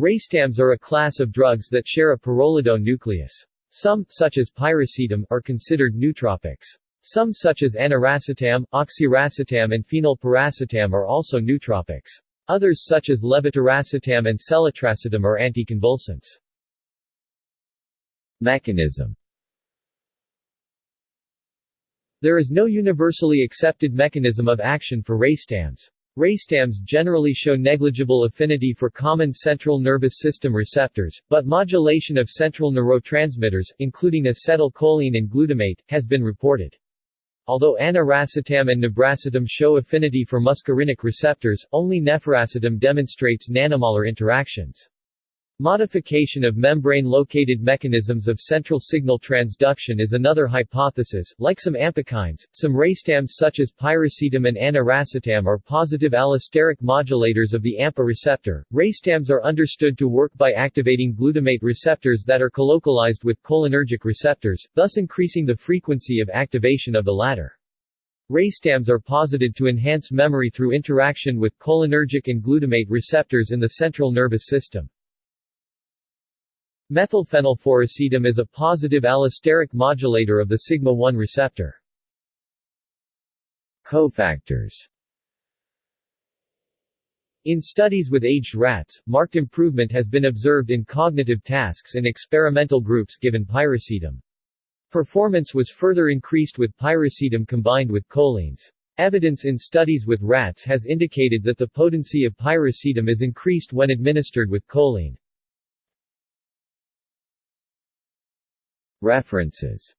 Racetams are a class of drugs that share a pyrrolidone nucleus. Some, such as piracetam, are considered nootropics. Some such as aniracetam, oxiracetam and phenylpiracetam are also nootropics. Others such as levetiracetam and seletracetam are anticonvulsants. Mechanism There is no universally accepted mechanism of action for racetams. Racetams generally show negligible affinity for common central nervous system receptors, but modulation of central neurotransmitters, including acetylcholine and glutamate, has been reported. Although aniracetam and nebracetam show affinity for muscarinic receptors, only nefiracetam demonstrates nanomolar interactions. Modification of membrane-located mechanisms of central signal transduction is another hypothesis. Like some ampakines, some racetams such as piracetam and aniracetam are positive allosteric modulators of the AMPA receptor. Racetams are understood to work by activating glutamate receptors that are colocalized with cholinergic receptors, thus increasing the frequency of activation of the latter. Racetams are posited to enhance memory through interaction with cholinergic and glutamate receptors in the central nervous system. Methylphenylpiracetam is a positive allosteric modulator of the sigma-1 receptor. Cofactors In studies with aged rats, marked improvement has been observed in cognitive tasks in experimental groups given piracetam. Performance was further increased with piracetam combined with cholines. Evidence in studies with rats has indicated that the potency of piracetam is increased when administered with choline. References